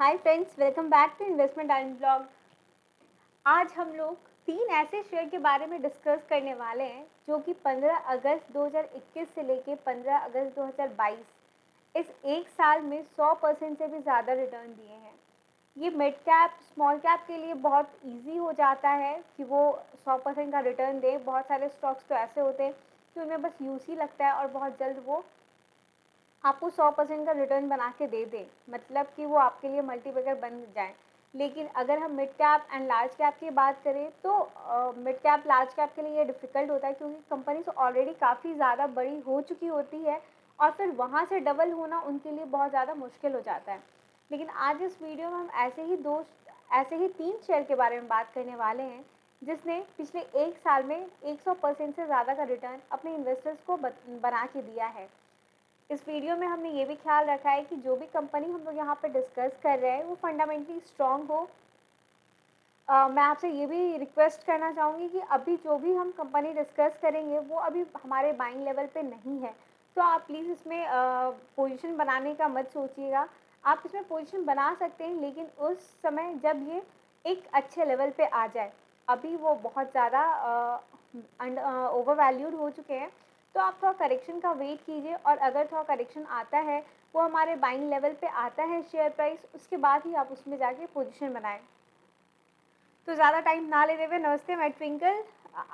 Hi friends welcome back to investment and blog आज हम लोग तीन ऐसे शेयर के बारे में डिस्कस करने वाले हैं, जो कि 15 अगस्त 2021 से लेके 15 अगस्त 2022 इस एक साल में 100 परसेंट से भी ज़्यादा रिटर्न दिए हैं। ये मिड कैप स्मॉल कैप के लिए बहुत इजी हो जाता है कि वो 100 परसेंट का रिटर्न दे। बहुत सारे स्टॉक्स तो ऐसे होते हैं कि उनमें बस ही लगता है और बहुत जल्द वो आपको सौ परसेंट का रिटर्न बना के दे दें। मतलब कि वो आपके लिए मल्टीपेकर बन जाए। लेकिन अगर हम mid cap and large cap की बात करें तो मिड कैप लार्ज कैप के लिए ये डिफ़िकल्ट होता है क्योंकि कंपनीज़ ऑलरेडी काफ़ी ज़्यादा बड़ी हो चुकी होती है और फिर वहाँ से डबल होना उनके लिए बहुत ज़्यादा मुश्किल हो जाता है। लेकिन आज इस वीडियो में हम ऐसे ही दो, ऐसे ही तीन शेयर के बारे में बात करने वाले हैं, जिसने पिछले एक साल में 100 परसेंट से ज़्यादा का रिटर्न अपने इन्वेस्टर्स को बना के दिया है। इस वीडियो में हमने ये भी ख्याल रखा है कि जो भी कंपनी हम लोग यहाँ पर डिस्कस कर रहे हैं वो फंडामेंटली स्ट्रॉन्ग हो। आ, मैं आपसे ये भी रिक्वेस्ट करना चाहूँगी कि अभी जो भी हम कंपनी डिस्कस करेंगे वो अभी हमारे बाइंग लेवल पे नहीं है। तो आप प्लीज़ इसमें पोजीशन uh, बनाने का मत सोचिएगा। आप इसमें पोजीशन बना सकते हैं लेकिन उस समय जब ये एक अच्छे लेवल पे आ जाए अभी वो बहुत ज़्यादा ओवर वैल्यूड हो चुके हैं। तो आप थोड़ा करेक्शन का वेट कीजिए और अगर थोड़ा करेक्शन आता है, वो हमारे बाइंग लेवल पे आता है शेयर प्राइस उसके बाद ही आप उसमें जाके पोजीशन बनाएँ। तो ज़्यादा टाइम ना लेते हुए नमस्ते, मैं ट्विंकल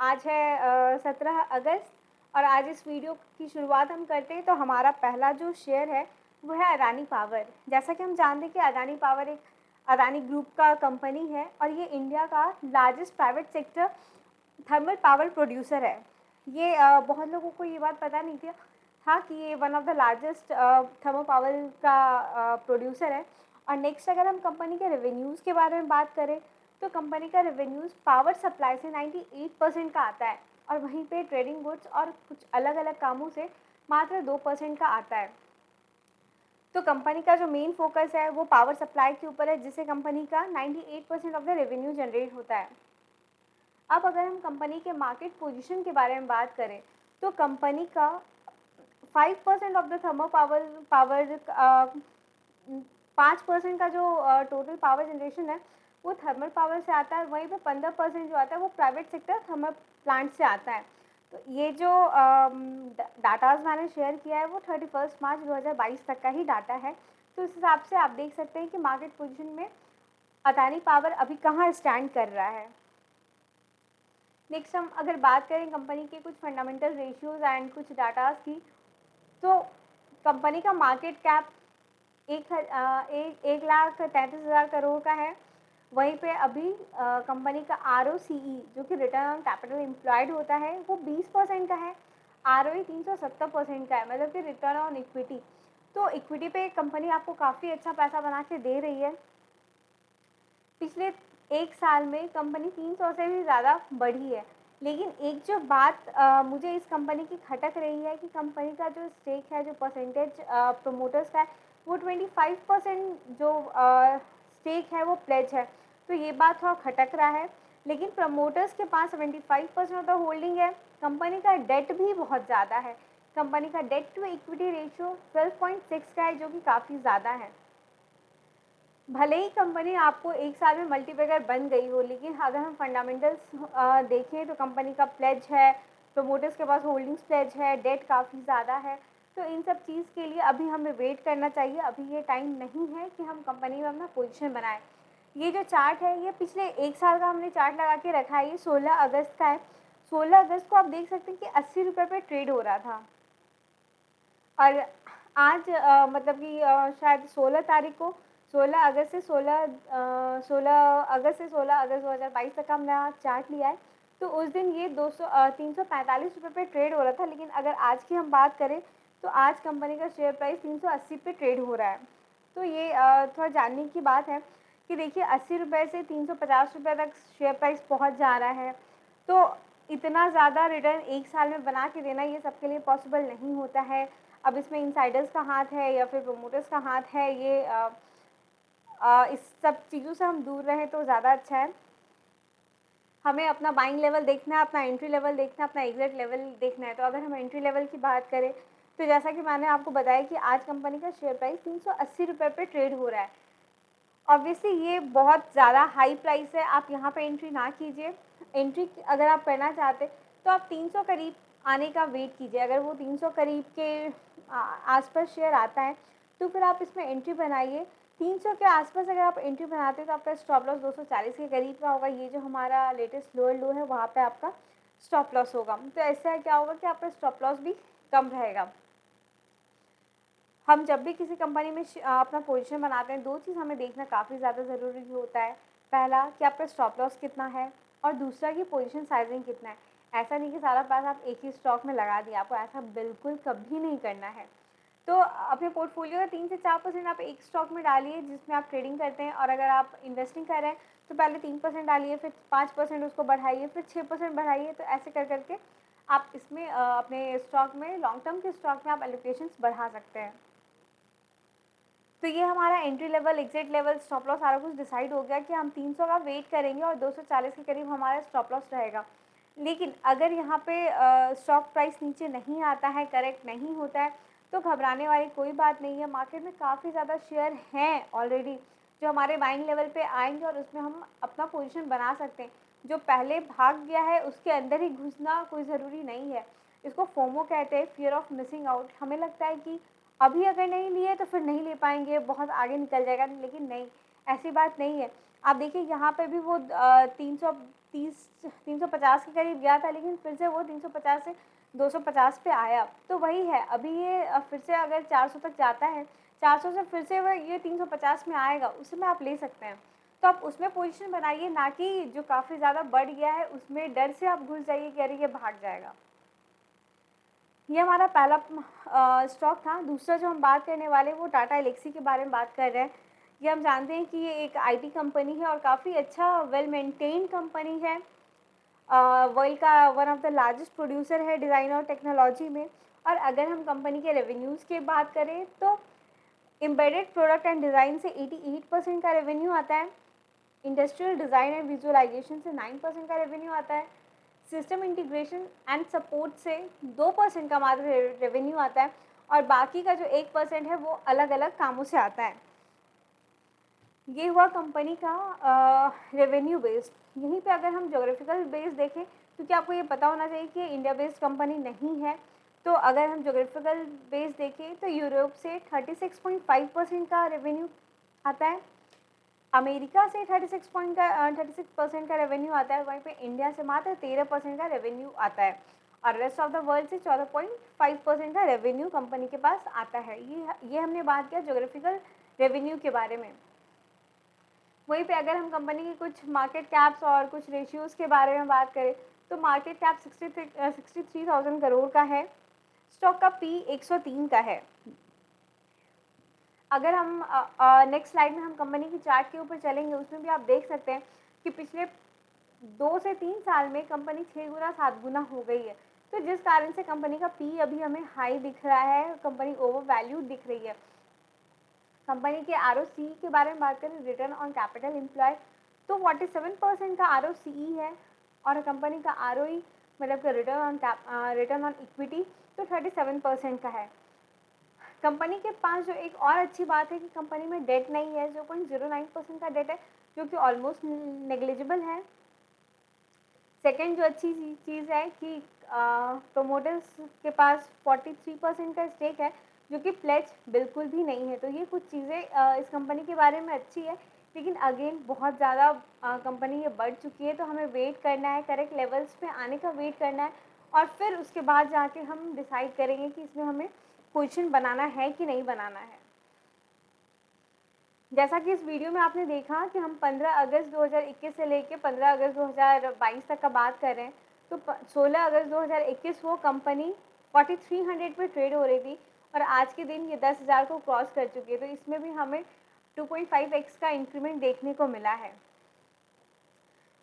आज है सत्रह अगस्त और आज इस वीडियो की शुरुआत हम करते हैं। तो हमारा पहला जो शेयर है, वो है अदानी पावर जैसा कि हम जानते हैं कि अदानी पावर एक अदानी ग्रुप का कंपनी है और ये इंडिया का largest private sector thermal power producer है। ये बहुत लोगों को ये बात पता नहीं थी। था कि ये one of the largest thermo power का प्रोड्यूसर है। और नेक्स्ट अगर हम कंपनी के रेवेन्यूज़ के बारे में बात करें तो कंपनी का रेवेन्यूज़ पावर सप्लाई से 98 परसेंट का आता है। और वहीं पे ट्रेडिंग गुड्स और कुछ अलग अलग कामों से मात्र दो परसेंट का आता है। तो कंपनी का जो मेन फोकस है, वो पावर सप्लाई के ऊपर है, जिससे कंपनी का 98 percent of the revenue generate होता है। अब अगर हम कंपनी के मार्केट पोजीशन के बारे में बात करें तो कंपनी का five percent of the thermo power power पाँच परसेंट का जो टोटल पावर जनरेशन है, वो थर्मल पावर से आता है वहीं पे पंद्रह परसेंट जो आता है वो प्राइवेट सेक्टर थर्मल प्लांट से आता है। तो ये जो डाटाज मैंने शेयर किया है, वो थर्टी फ़र्स्ट मार्च दो हज़ार बाईस तक का ही डाटा है। तो इस हिसाब से आप देख सकते हैं कि मार्केट पोजीशन में अदानी पावर अभी कहाँ स्टैंड कर रहा है। नेक्स्ट हम अगर बात करें कंपनी के कुछ फंडामेंटल रेशियोज़ एंड कुछ डाटाज की तो कंपनी का मार्केट कैप एक एक, एक लाख तैंतीस हज़ार करोड़ का है। वहीं पे अभी कंपनी का आर e, जो कि रिटर्न ऑन कैपिटल एम्प्लॉयड होता है वो 20 परसेंट का है। आर ओ सौ सत्तर परसेंट का है मतलब कि रिटर्न ऑन इक्विटी तो इक्विटी पे कंपनी आपको काफ़ी अच्छा पैसा बना के दे रही है। पिछले एक साल में कंपनी 300 से भी ज़्यादा बढ़ी है। लेकिन एक जो बात आ, मुझे इस कंपनी की खटक रही है कि कंपनी का जो स्टेक है जो परसेंटेज प्रोमोटर्स का है वो 25 परसेंट जो स्टेक है वो प्लेज है। तो ये बात थोड़ा खटक रहा है। लेकिन प्रमोटर्स के पास 75 परसेंट ऑफ़ द होल्डिंग है। कंपनी का डेट भी बहुत ज़्यादा है। कंपनी का डेट टू इक्विटी रेशियो 12.6 का है जो कि काफ़ी ज़्यादा है। भले ही कंपनी आपको एक साल में मल्टीपेगर बन गई हो लेकिन अगर हम फंडामेंटल्स देखें तो कंपनी का प्लेज है प्रोमोटर्स के पास होल्डिंग्स प्लेज है डेट काफ़ी ज़्यादा है। तो इन सब चीज़ के लिए अभी हमें वेट करना चाहिए। अभी ये टाइम नहीं है कि हम कंपनी में अपना पोजिशन बनाएँ। ये जो चार्ट है ये पिछले एक साल का हमने चार्ट लगा के रखा है ये सोलह अगस्त का है। सोलह अगस्त को आप देख सकते हैं कि अस्सी रुपये पर ट्रेड हो रहा था। और आज आ, मतलब कि शायद सोलह तारीख को सोलह अगस्त से सोलह सोलह अगस्त से सोलह अगस्त दो हज़ार बाईस तक का हमने चार्ट लिया है। तो उस दिन ये दो सौ तीन सौ पैंतालीस रुपये पर ट्रेड हो रहा था, लेकिन अगर आज की हम बात करें तो आज कंपनी का शेयर प्राइस तीन सौ अस्सी पे ट्रेड हो रहा है। तो ये थोड़ा जानने की बात है कि देखिए, अस्सी रुपये से तीन सौ पचास रुपये तक शेयर प्राइस पहुँच जा रहा है। तो इतना ज़्यादा रिटर्न एक साल में बना के देना ये सबके लिए पॉसिबल नहीं होता है। अब इसमें इंसाइडर्स का हाथ है या फिर प्रोमोटर्स का हाथ है, ये इस सब चीज़ों से हम दूर रहें तो ज़्यादा अच्छा है। हमें अपना बाइंग लेवल देखना है, अपना एंट्री लेवल देखना है, अपना एग्जिट लेवल देखना है। तो अगर हम एंट्री लेवल की बात करें तो जैसा कि मैंने आपको बताया कि आज कंपनी का शेयर प्राइस तीन सौ अस्सी रुपये पर ट्रेड हो रहा है। ऑब्वियसली ये बहुत ज़्यादा हाई प्राइस है, आप यहाँ पे एंट्री ना कीजिए। एंट्री अगर आप करना चाहते तो आप 300 करीब आने का वेट कीजिए। अगर वो 300 करीब के आसपास शेयर आता है तो फिर आप इसमें एंट्री बनाइए। 300 के आसपास अगर आप एंट्री बनाते हैं तो आपका स्टॉप लॉस 240 के करीब का होगा। ये जो हमारा लेटेस्ट लोअर लो है, वहाँ पे आपका स्टॉप लॉस होगा। तो ऐसा क्या होगा कि आपका स्टॉप लॉस भी कम रहेगा। हम जब भी किसी कंपनी में अपना पोजीशन बनाते हैं, दो चीज़ हमें देखना काफ़ी ज़्यादा ज़रूरी होता है। पहला, कि आपका स्टॉप लॉस कितना है, और दूसरा, कि पोजीशन साइजिंग कितना है। ऐसा नहीं कि सारा पैसा आप एक ही स्टॉक में लगा दिया आपको ऐसा बिल्कुल कभी नहीं करना है। तो अपने पोर्टफोलियो का तीन से चार परसेंट आप एक स्टॉक में डालिए, जिसमें आप ट्रेडिंग करते हैं और अगर आप इन्वेस्टिंग कर रहे हैं तो पहले तीन परसेंट डालिए, फिर पाँच परसेंट उसको बढ़ाइए, फिर छः परसेंट बढ़ाइए तो ऐसे कर करके आप इसमें अपने स्टॉक में लॉन्ग टर्म के स्टॉक में आप एलोकेशन बढ़ा सकते हैं। तो ये हमारा entry level exit level stop loss सारा कुछ डिसाइड हो गया कि हम 300 का वेट करेंगे और 240 के करीब हमारा स्टॉप लॉस रहेगा। लेकिन अगर यहाँ पे स्टॉक प्राइस नीचे नहीं आता है करेक्ट नहीं होता है तो घबराने वाली कोई बात नहीं है। मार्केट में काफ़ी ज़्यादा शेयर हैं ऑलरेडी जो हमारे बाइंग लेवल पे आएँगे और उसमें हम अपना पोजीशन बना सकते हैं। जो पहले भाग गया है, उसके अंदर ही घुसना कोई ज़रूरी नहीं है। इसको फोमो कहते हैं फियर ऑफ़ मिसिंग आउट हमें लगता है कि अभी अगर नहीं लिए तो फिर नहीं ले पाएँगे। बहुत आगे निकल जाएगा, लेकिन नहीं, ऐसी बात नहीं है। आप देखिए, यहाँ पे भी वो तीन सौ तीस, तीन सौ पचास के करीब गया था, लेकिन फिर से वो तीन सौ पचास से दो सौ पचास पे आया तो वही है। अभी ये फिर से अगर चार सौ तक जाता है, चार सौ से फिर से वह ये तीन सौ पचास में आएगा उसमें आप ले सकते हैं। तो आप उसमें पोजीशन बनाइए, ना कि जो काफ़ी ज़्यादा बढ़ गया है, उसमें डर से आप घुस जाइए कि अरे, ये भाग जाएगा। ये हमारा पहला स्टॉक था। दूसरा जो हम बात करने वाले हैं, वो टाटा एलेक्सी के बारे में बात कर रहे हैं। ये हम जानते हैं कि ये एक आईटी कंपनी है और काफ़ी अच्छा वेल मेंटेन कंपनी है। वर्ल्ड का one of the largest producer है डिज़ाइन और टेक्नोलॉजी में। और अगर हम कंपनी के रेवेन्यूज़ की बात करें तो एम्बेडेड प्रोडक्ट एंड डिज़ाइन से 88 परसेंट का रेवेन्यू आता है। इंडस्ट्रियल डिज़ाइन एंड विजुअलाइजेशन से 9 परसेंट का रेवेन्यू आता है। सिस्टम इंटीग्रेशन एंड सपोर्ट से दो परसेंट का मात्र रेवेन्यू आता है। और बाकी का जो एक परसेंट है, वो अलग अलग कामों से आता है। ये हुआ कंपनी का रेवेन्यू बेस्ड यहीं पे अगर हम जोग्राफिकल बेस देखें क्योंकि आपको ये पता होना चाहिए कि इंडिया बेस्ड कंपनी नहीं है? तो अगर हम जोग्राफिकल बेस देखें तो यूरोप से 36.5 परसेंट का रेवेन्यू आता है। अमेरिका से 36 पॉइंट का 36 परसेंट का रेवेन्यू आता है। वहीं पे इंडिया से मात्र 13 परसेंट का रेवेन्यू आता है। और रेस्ट ऑफ़ द वर्ल्ड से 14.5 परसेंट का रेवेन्यू कंपनी के पास आता है। ये ये हमने बात किया जोग्राफिकल रेवेन्यू के बारे में। वहीं पे अगर हम कंपनी की कुछ मार्केट कैप्स और कुछ रेशियोज़ के बारे में बात करें तो market cap sixty sixty three thousand crore का है। स्टॉक का पी एक सौ तीन का है। अगर हम नेक्स्ट स्लाइड में हम कंपनी की चार्ट के ऊपर चलेंगे, उसमें भी आप देख सकते हैं कि पिछले दो से तीन साल में कंपनी छः गुना, सात गुना हो गई है। तो जिस कारण से कंपनी का पी अभी हमें हाई दिख रहा है कंपनी ओवर वैल्यू दिख रही है। कंपनी के आर के बारे में बात करें रिटर्न ऑन कैपिटल एम्प्लॉय तो फोर्टी सेवन परसेंट का आर है और कंपनी का आरओई मतलब return on return on equity तो थर्टी सेवन परसेंट का है। कंपनी के पास जो एक और अच्छी बात है कि कंपनी में डेट नहीं है, जो पॉइंट ज़ीरो नाइन परसेंट का डेट है, जो कि ऑलमोस्ट नेग्लिजिबल है। सेकेंड जो अच्छी चीज़ है कि प्रोमोटर्स के पास फोर्टी थ्री परसेंट का स्टेक है जो कि फ्लैच बिल्कुल भी नहीं है। तो ये कुछ चीज़ें इस कंपनी के बारे में अच्छी है, लेकिन अगेन बहुत ज़्यादा कंपनी ये बढ़ चुकी है तो हमें वेट करना है करेक्ट लेवल्स पे आने का वेट करना है और फिर उसके बाद जाके हम डिसाइड करेंगे कि इसमें हमें क्वेश्चन बनाना है कि नहीं बनाना है। जैसा कि इस वीडियो में आपने देखा कि हम 15 अगस्त 2021 से लेके 15 अगस्त 2022 तक का बात कर रहे हैं। तो 16 अगस्त 2021 वो कंपनी 4300 पे ट्रेड हो रही थी। और आज के दिन ये 10,000 को क्रॉस कर चुकी है तो इसमें भी हमें 2.5x का इंक्रीमेंट देखने को मिला है।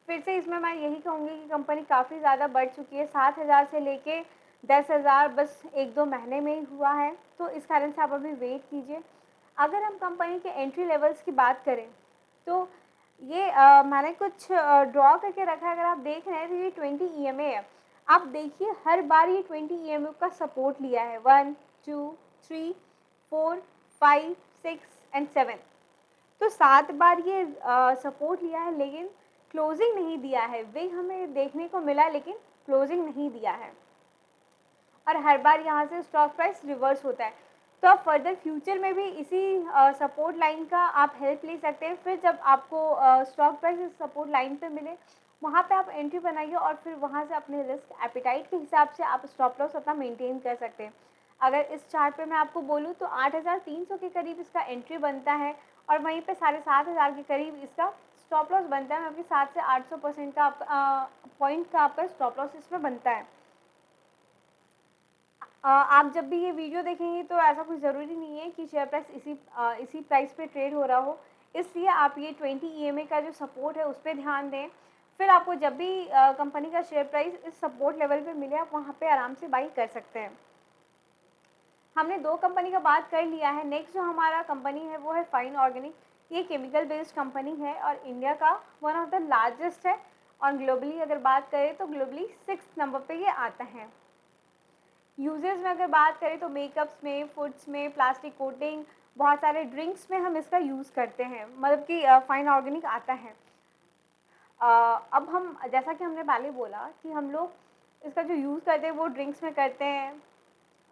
फिर से इसमें मैं यही कहूँगी कि कंपनी काफ़ी ज़्यादा बढ़ चुकी है सात हज़ार से लेके दस हज़ार बस एक दो महीने में ही हुआ है तो इस कारण से आप अभी वेट कीजिए। अगर हम कंपनी के एंट्री लेवल्स की बात करें तो ये आ, मैंने कुछ ड्रॉ करके रखा है अगर आप देख रहे हैं तो ये ट्वेंटी ई है। आप देखिए हर बार ये ट्वेंटी ई का सपोर्ट लिया है। One two three four five six and seven तो सात बार ये सपोर्ट लिया है, लेकिन क्लोजिंग नहीं दिया है। वे हमें देखने को मिला, लेकिन क्लोजिंग नहीं दिया है। और हर बार यहाँ से स्टॉक प्राइस रिवर्स होता है। तो आप फर्दर फ्यूचर में भी इसी सपोर्ट लाइन का आप हेल्प ले सकते हैं। फिर जब आपको स्टॉक प्राइस सपोर्ट लाइन पे मिले, वहाँ पे आप एंट्री बनाइए और फिर वहाँ से अपने रिस्क एपिटाइट के हिसाब से आप स्टॉप लॉस अपना मेंटेन कर सकते हैं। अगर इस चार्ट पे मैं आपको बोलूँ तो 8,300 के करीब इसका एंट्री बनता है और वहीं पे साढ़े सात हज़ार के करीब इसका स्टॉप लॉस बनता है। मतलब सात से आठ सौ परसेंट का पॉइंट का आपका स्टॉप लॉस इसमें बनता है। आ, आप जब भी ये वीडियो देखेंगे तो ऐसा कुछ ज़रूरी नहीं है कि शेयर प्राइस इसी आ, इसी प्राइस पे ट्रेड हो रहा हो। इसलिए आप ये ट्वेंटी ई का जो सपोर्ट है उस पर ध्यान दें। फिर आपको जब भी कंपनी का शेयर प्राइस इस सपोर्ट लेवल पे मिले आप वहाँ पे आराम से बाई कर सकते हैं। हमने दो कंपनी का बात कर लिया है। नेक्स्ट जो हमारा कंपनी है, वो है फाइन ऑर्गेनिक ये केमिकल बेस्ड कंपनी है और इंडिया का वन ऑफ़ द लार्जेस्ट है। और ग्लोबली अगर बात करें तो ग्लोबली सिक्स नंबर पे ये आता है। यूजेस में अगर बात करें तो मेकअप्स में फूड्स में प्लास्टिक कोटिंग बहुत सारे ड्रिंक्स में हम इसका यूज़ करते हैं। मतलब कि फाइन ऑर्गेनिक आता है। अब हम, जैसा कि हमने पहले बोला कि हम लोग इसका जो यूज़ करते हैं, वो ड्रिंक्स में करते हैं।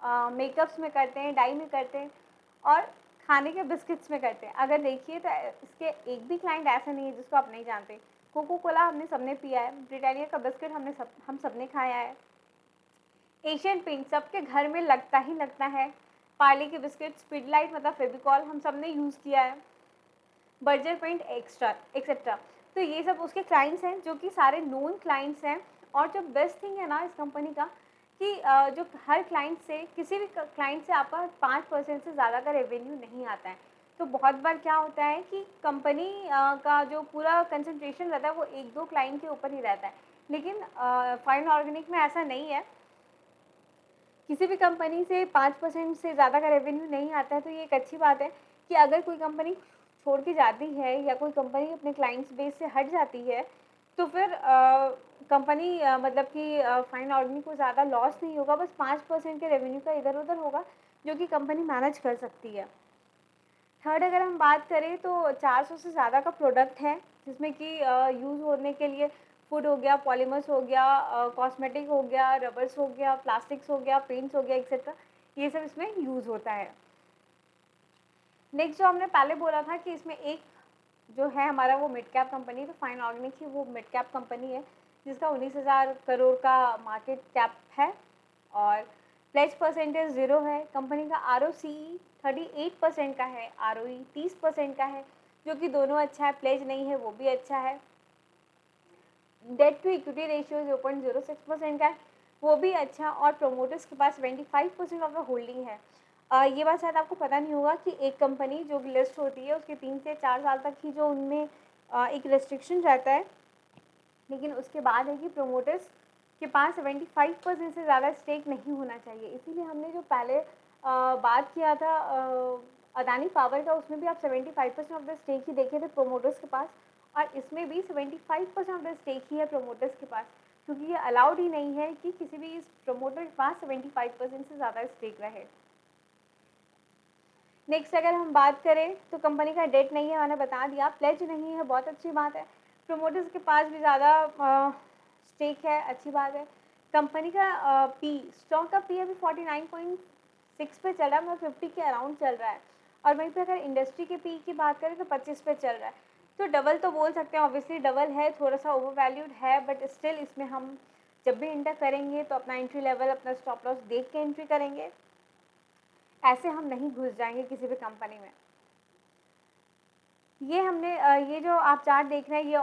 मेकअप्स में करते हैं डाई में करते हैं और खाने के बिस्किट्स में करते हैं। अगर देखिए तो इसके एक भी क्लाइंट ऐसा नहीं है जिसको आप नहीं जानते। कोको कोला हमने सबने पिया है ब्रिटानिया का बिस्किट हमने सब, हम सबने खाया है। एशियन पेंट सबके घर में लगता ही लगता है। पार्ले के बिस्किट स्पीड लाइट मतलब फेबिकॉल हम सबने यूज़ किया है। बर्जर पेंट एक्स्ट्रा एक्सेट्रा तो ये सब उसके क्लाइंट्स हैं जो कि सारे नोन क्लाइंट्स हैं और जो बेस्ट थिंग है ना इस कंपनी का कि जो हर क्लाइंट से, किसी भी क्लाइंट से आपका पाँच परसेंट से ज़्यादा का रेवेन्यू नहीं आता है। तो बहुत बार क्या होता है कि कंपनी का जो पूरा कंसंट्रेशन रहता है, वो एक दो क्लाइंट के ऊपर ही रहता है। लेकिन फाइन ऑर्गेनिक में ऐसा नहीं है। किसी भी कंपनी से पाँच परसेंट से ज़्यादा का रेवेन्यू नहीं आता है तो ये एक अच्छी बात है कि अगर कोई कंपनी छोड़ के जाती है या कोई कंपनी अपने क्लाइंट्स बेस से हट जाती है तो फिर कंपनी मतलब कि फाइन ऑर्गेनिक को ज़्यादा लॉस नहीं होगा, बस पाँच परसेंट के रेवेन्यू का इधर उधर होगा, जो कि कंपनी मैनेज कर सकती है। थर्ड अगर हम बात करें तो 400 से ज़्यादा का प्रोडक्ट है, जिसमें कि यूज़ होने के लिए फ़ूड हो गया पॉलीमर्स हो गया कॉस्मेटिक हो गया रबर्स हो गया प्लास्टिक्स हो गया पेंट्स हो गया एक्सेट्रा ये सब इसमें यूज़ होता है। नेक्स्ट जो हमने पहले बोला था कि इसमें एक जो है हमारा वो मिड कैप कंपनी तो फाइन ऑर्गेनिक ही वो मिड कैप कंपनी है जिसका उन्नीस हज़ार करोड़ का मार्केट कैप है और प्लेज परसेंटेज ज़ीरो है। कंपनी का R O C thirty eight percent का है आर ओ ई तीस परसेंट का है जो कि दोनों अच्छा है प्लेज नहीं है वो भी अच्छा है। Debt to equity ratio zero point zero six percent का है वो भी अच्छा और प्रोमोटर्स के पास twenty five percent of the holding है। आ, ये बात शायद आपको पता नहीं होगा कि एक कंपनी जो लिस्ट होती है उसके तीन से चार साल तक ही जो उनमें आ, एक रेस्ट्रिक्शन रहता है लेकिन उसके बाद है कि प्रोमोटर्स के पास सेवेंटी फाइव परसेंट से ज़्यादा स्टेक नहीं होना चाहिए। इसीलिए हमने जो पहले आ, बात किया था अदानी पावर का उसमें भी आप seventy five percent of the stake ही देखे थे प्रोमोटर्स के पास और इसमें भी 75 परसेंट ऑफ़ द स्टेक ही है प्रोमोटर्स के पास। क्योंकि ये अलाउड ही नहीं है कि किसी भी इस प्रोमोटर के पास 75 परसेंट से ज़्यादा स्टेक रहे। नेक्स्ट अगर हम बात करें तो कंपनी का डेट नहीं है मैंने बता दिया। प्लेज नहीं है बहुत अच्छी बात है। प्रोमोटर्स के पास भी ज़्यादा स्टेक है, अच्छी बात है। कंपनी का पी स्टॉक का पी अभी फोर्टी नाइन पॉइंट सिक्स पे चल रहा है मतलब फिफ्टी के अराउंड चल रहा है। और वहीं पे अगर इंडस्ट्री के पी की बात करें तो पच्चीस पे चल रहा है। तो डबल तो बोल सकते हैं ऑब्वियसली डबल है थोड़ा सा ओवर वैल्यूड है बट स्टिल इसमें हम जब भी इंटर करेंगे तो अपना एंट्री लेवल अपना स्टॉप लॉस देख के एंट्री करेंगे। ऐसे हम नहीं घुस जाएँगे किसी भी कंपनी में। ये हमने ये जो आप चार्ट देख रहे हैं, ये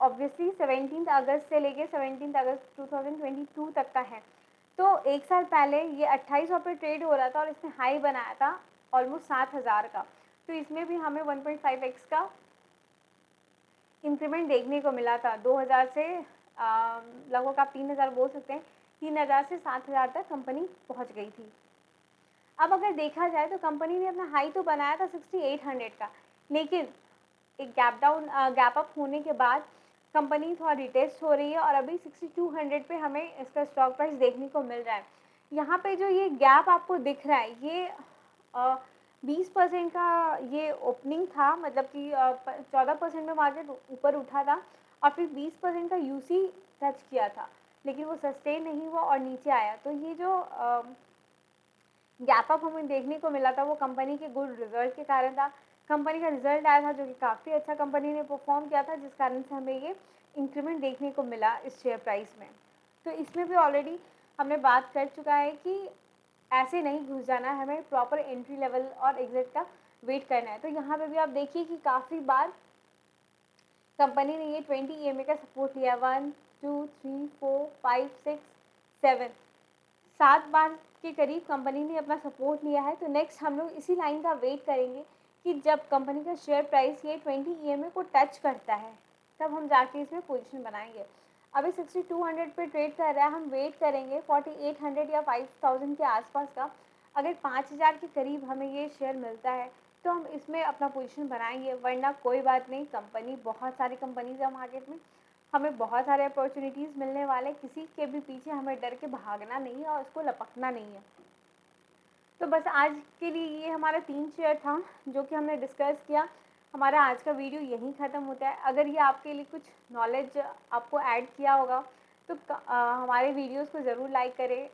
ऑब्वियसली सेवनटीन अगस्त से लेके सेवनटीन अगस्त 2022 तक का है। तो एक साल पहले ये अट्ठाईस सौ पे ट्रेड हो रहा था और इसने हाई बनाया था ऑलमोस्ट सात हज़ार का। तो इसमें भी हमें 1.5 एक्स का इंक्रीमेंट देखने को मिला था। 2000 से लगभग आप तीन हज़ार बोल सकते हैं, तीन हज़ार से सात हज़ार तक कंपनी पहुँच गई थी। अब अगर देखा जाए तो कंपनी ने अपना हाई तो बनाया था सिक्सटी एट हंड्रेड का। लेकिन एक गैप डाउन गैप अप होने के बाद कंपनी थोड़ा रिटेस्ट हो रही है और अभी सिक्सटी टू हंड्रेड पे हमें इसका स्टॉक प्राइस देखने को मिल रहा है। यहाँ पे जो ये गैप आपको दिख रहा है, ये बीस परसेंट का ये ओपनिंग था मतलब कि चौदह परसेंट में मार्केट ऊपर उठा था और फिर बीस परसेंट का यूसी टच किया था, लेकिन वो सस्टेन नहीं हुआ और नीचे आया। तो ये जो गैप अप हमें देखने को मिला था, वो कंपनी के गुड रिज़ल्ट के कारण था। कंपनी का रिज़ल्ट आया था जो कि काफ़ी अच्छा कंपनी ने परफॉर्म किया था, जिस कारण से हमें ये इंक्रीमेंट देखने को मिला इस शेयर प्राइस में। तो इसमें भी ऑलरेडी हमने बात कर चुका है कि ऐसे नहीं घुस जाना है हमें प्रॉपर एंट्री लेवल और एग्जिट का वेट करना है। तो यहाँ पे भी आप देखिए कि काफ़ी बार कंपनी ने ये ट्वेंटी ई का सपोर्ट लिया। One two three four five six seven सात बार के करीब कंपनी ने अपना सपोर्ट लिया है। तो नेक्स्ट हम लोग इसी लाइन का वेट करेंगे। कि जब कंपनी का शेयर प्राइस ये ट्वेंटी ई को टच करता है, तब हम जाके इसमें पोजीशन बनाएँगे। अभी सिक्सटी टू हंड्रेड पर ट्रेड कर रहा है, हम वेट करेंगे फोर्टी एट हंड्रेड या फाइव थाउज़ेंड के आसपास का। अगर पाँच हज़ार के करीब हमें ये शेयर मिलता है तो हम इसमें अपना पोजीशन बनाएँगे, वरना कोई बात नहीं, कंपनी, बहुत सारी कंपनीज़ है मार्केट में। हमें बहुत सारे अपॉर्चुनिटीज़ मिलने वाले किसी के भी पीछे हमें डर के भागना नहीं है और उसको लपकना नहीं है। तो बस आज के लिए ये हमारा तीन शेयर था जो कि हमने डिस्कस किया। हमारा आज का वीडियो यहीं ख़त्म होता है। अगर ये आपके लिए कुछ नॉलेज आपको ऐड किया होगा तो आ, हमारे वीडियोस को ज़रूर लाइक करें।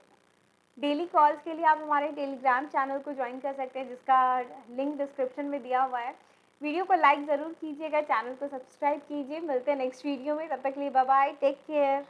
डेली कॉल्स के लिए आप हमारे टेलीग्राम चैनल को ज्वाइन कर सकते हैं जिसका लिंक डिस्क्रिप्शन में दिया हुआ है। वीडियो को लाइक ज़रूर कीजिएगा चैनल को सब्सक्राइब कीजिए। मिलते हैं नेक्स्ट वीडियो में। तब तक लिए बाय टेक केयर